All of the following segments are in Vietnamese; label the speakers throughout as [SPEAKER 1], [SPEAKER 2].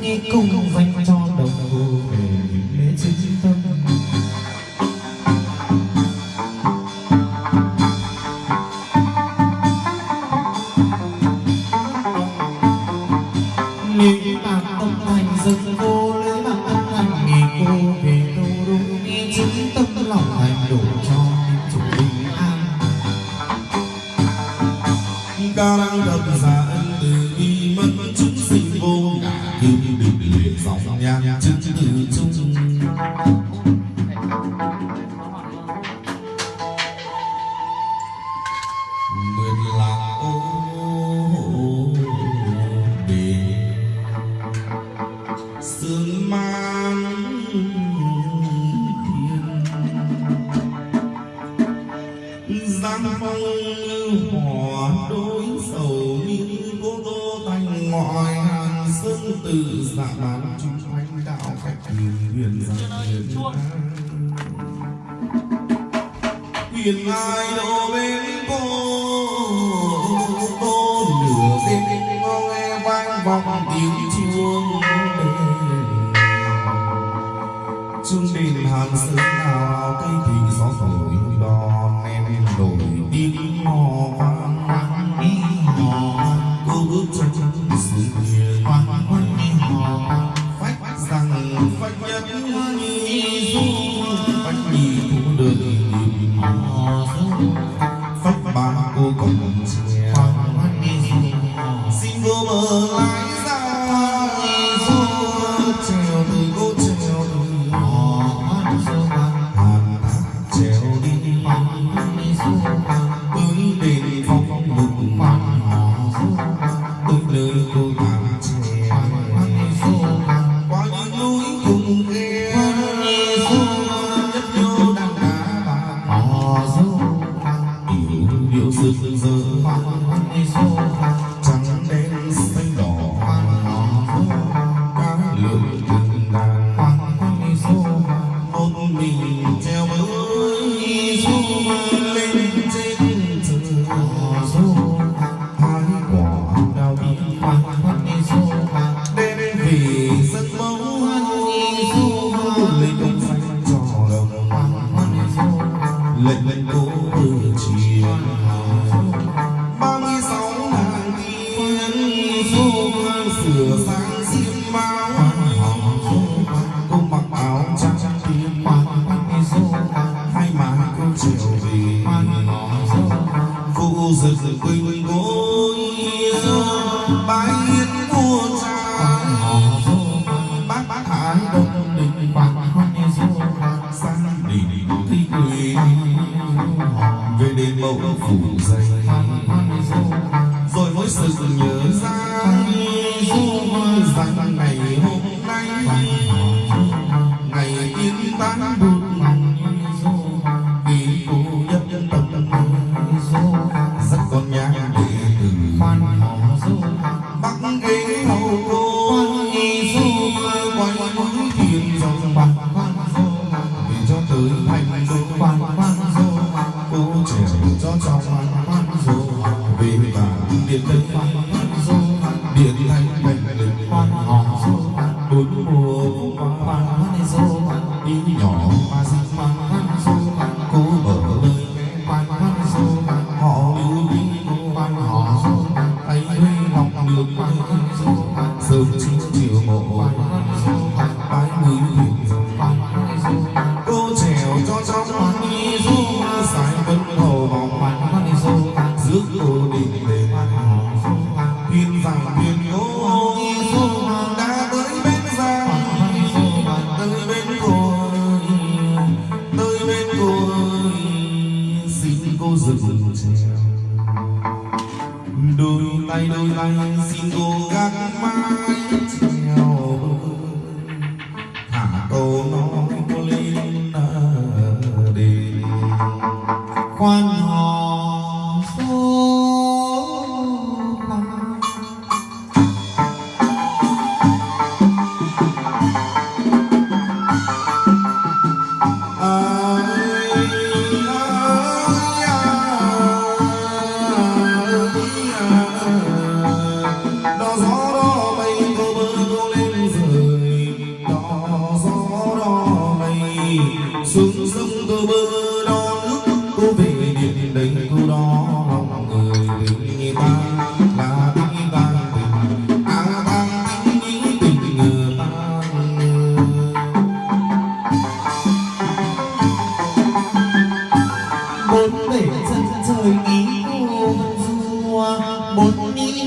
[SPEAKER 1] Nghe cùng vành tròn. Cô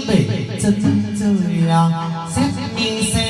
[SPEAKER 2] Về
[SPEAKER 1] chân,
[SPEAKER 2] 命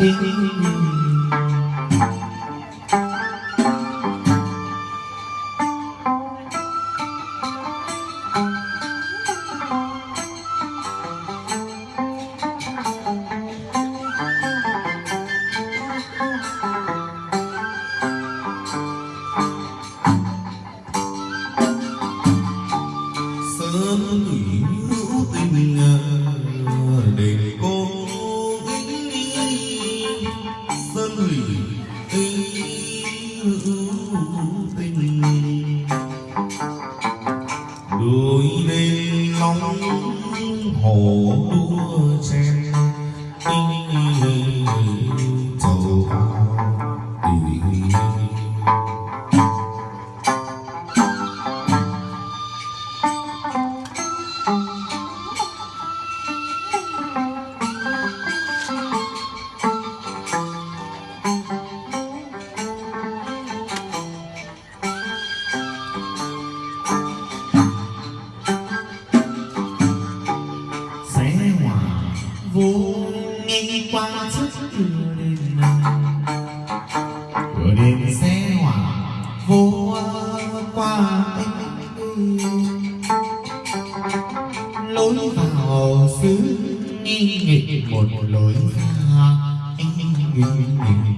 [SPEAKER 2] You. qua lối vào xứ nghịch một lối ra
[SPEAKER 1] nghịch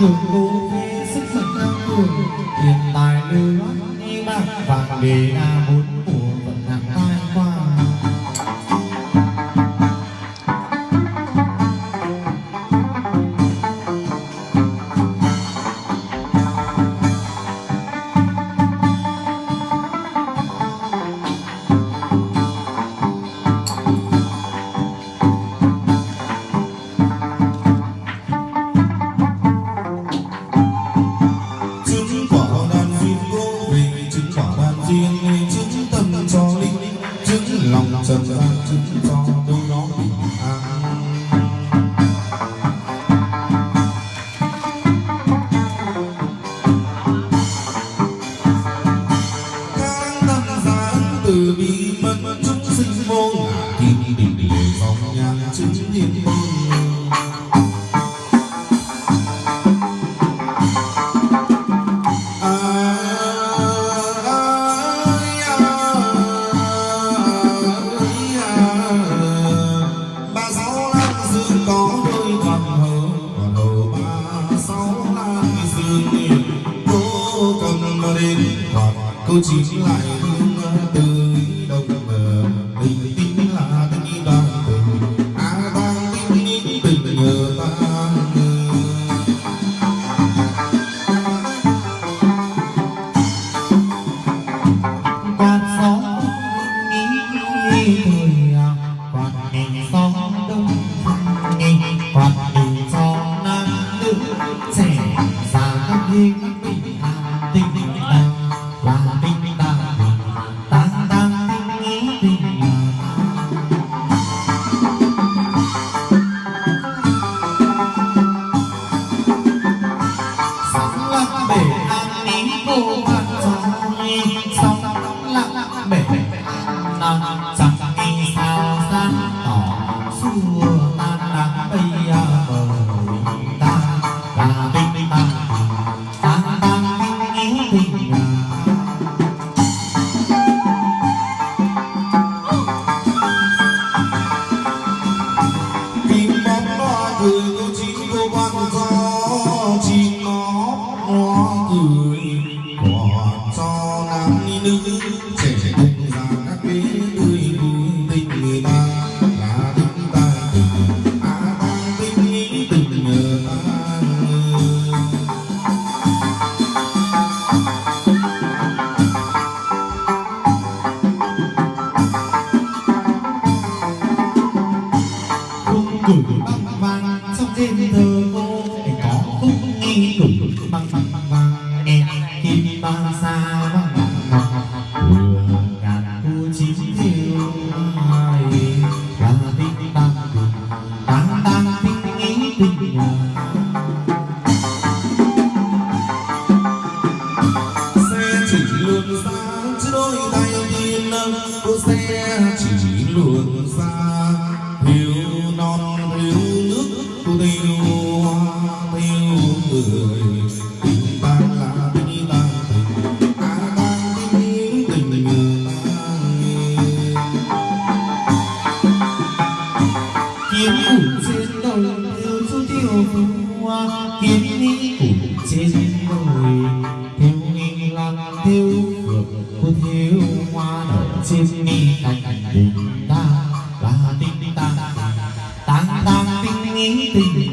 [SPEAKER 1] cường
[SPEAKER 2] cô phê sức mạnh cao cường hiện tại lưu loát
[SPEAKER 1] ni bạc vàng đề na bốn
[SPEAKER 2] 走进来。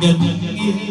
[SPEAKER 2] Yeah.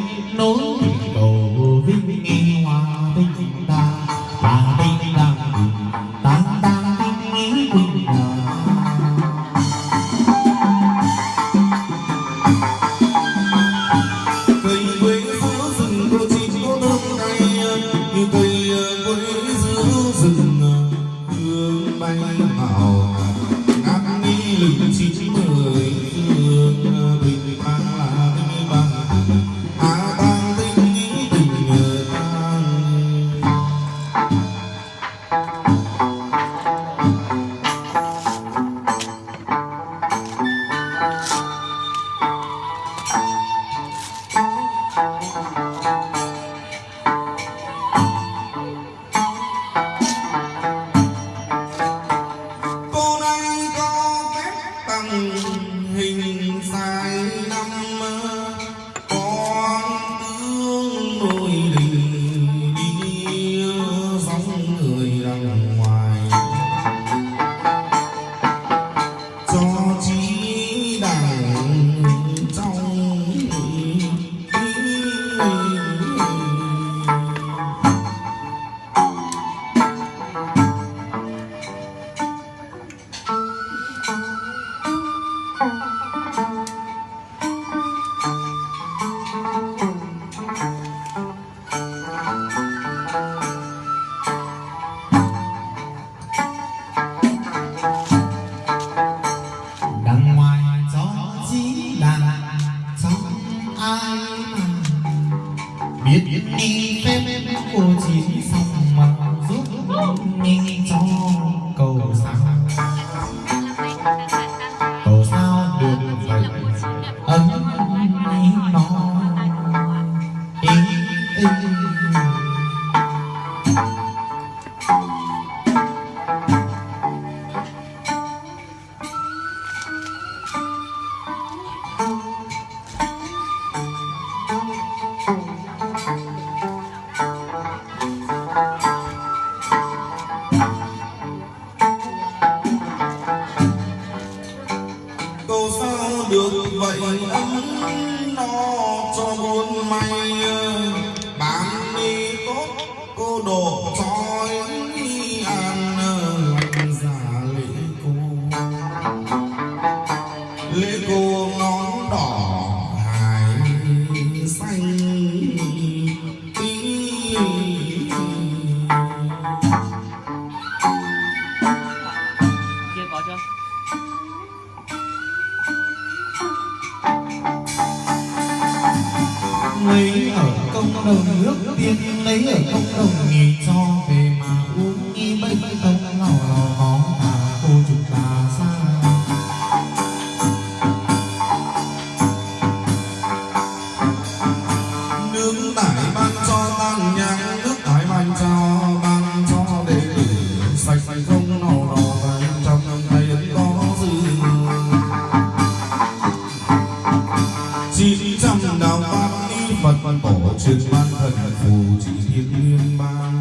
[SPEAKER 2] lòng
[SPEAKER 1] Phật tổ truyền ban thần phù chỉ thiên liên bang.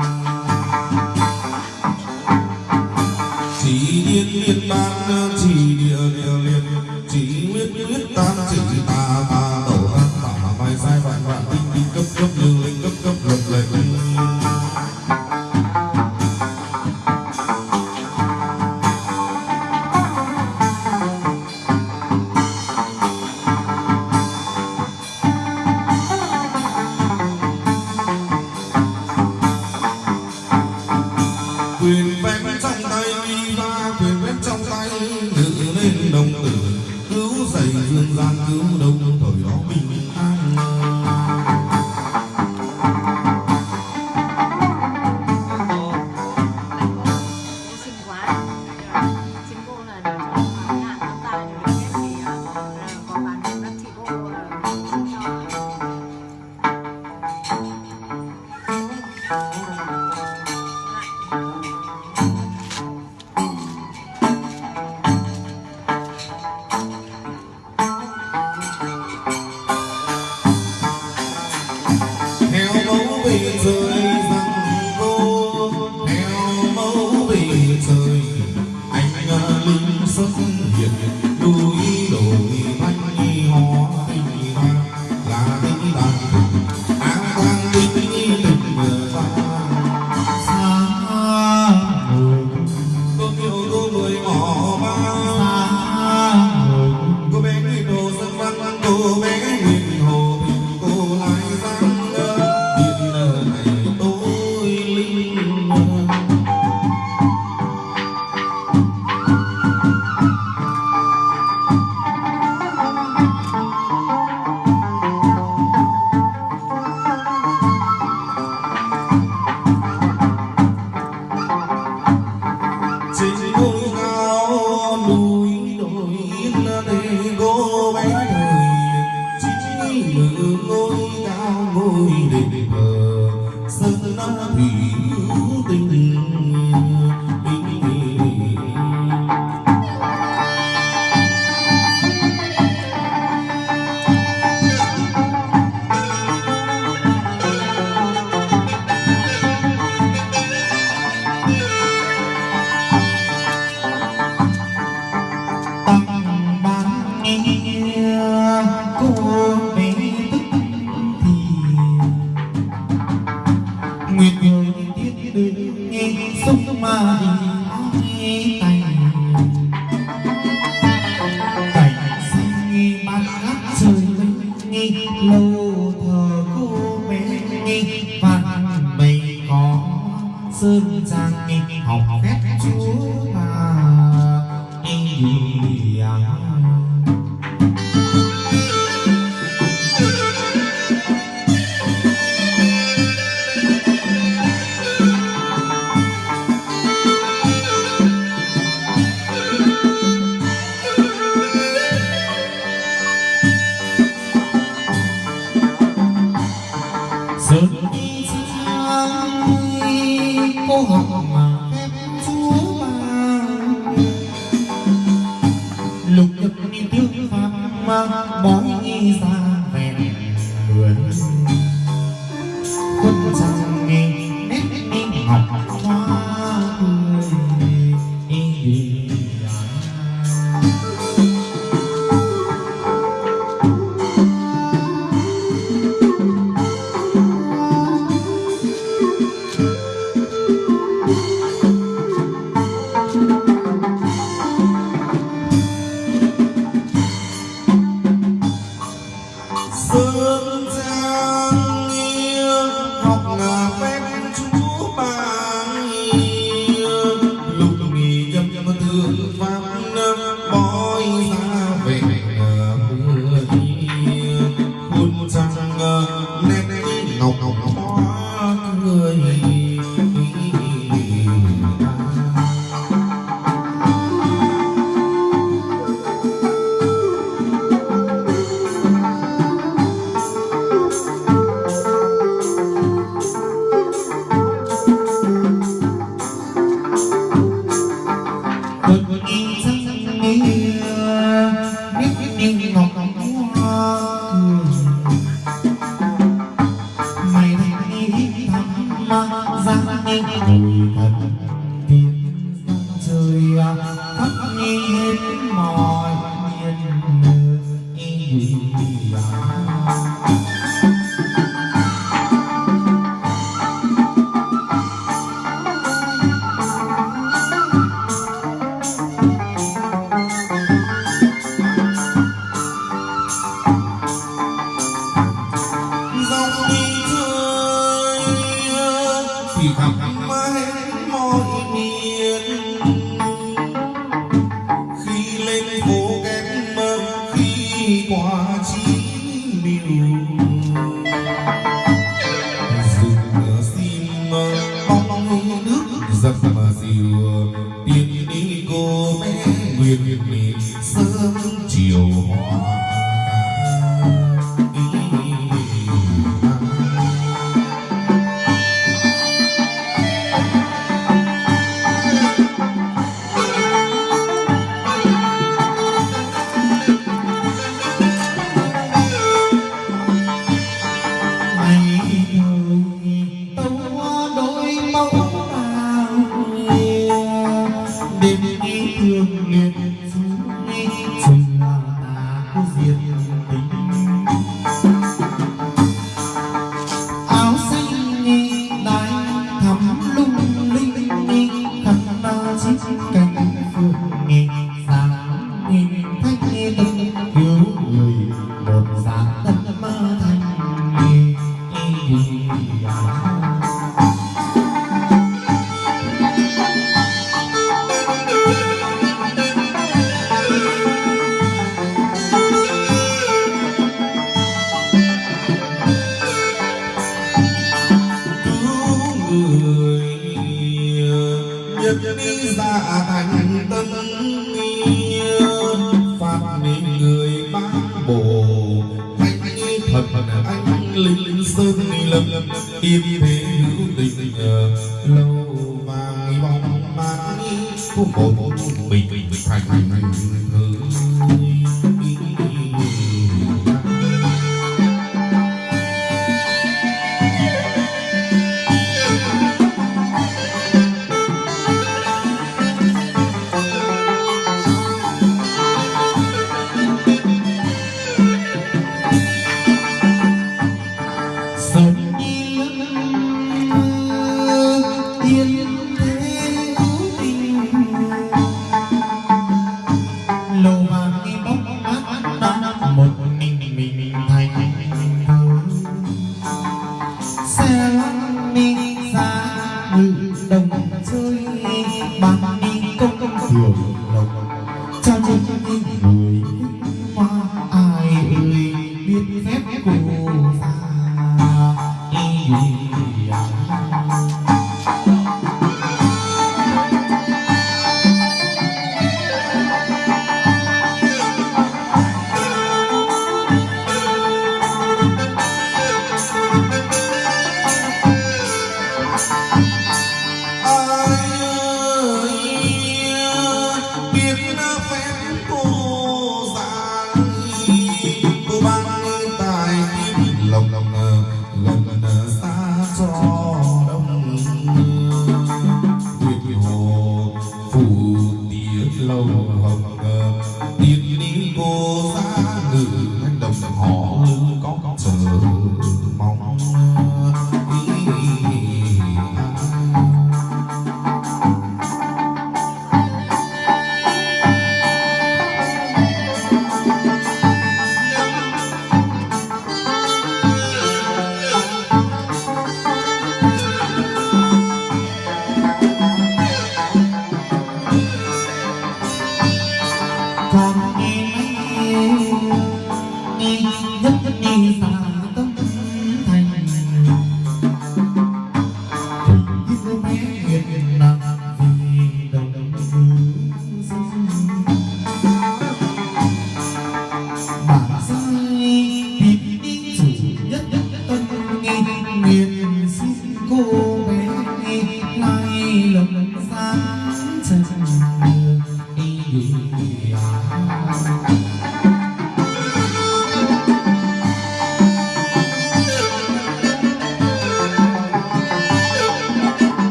[SPEAKER 1] Chỉ thiên liên
[SPEAKER 2] bang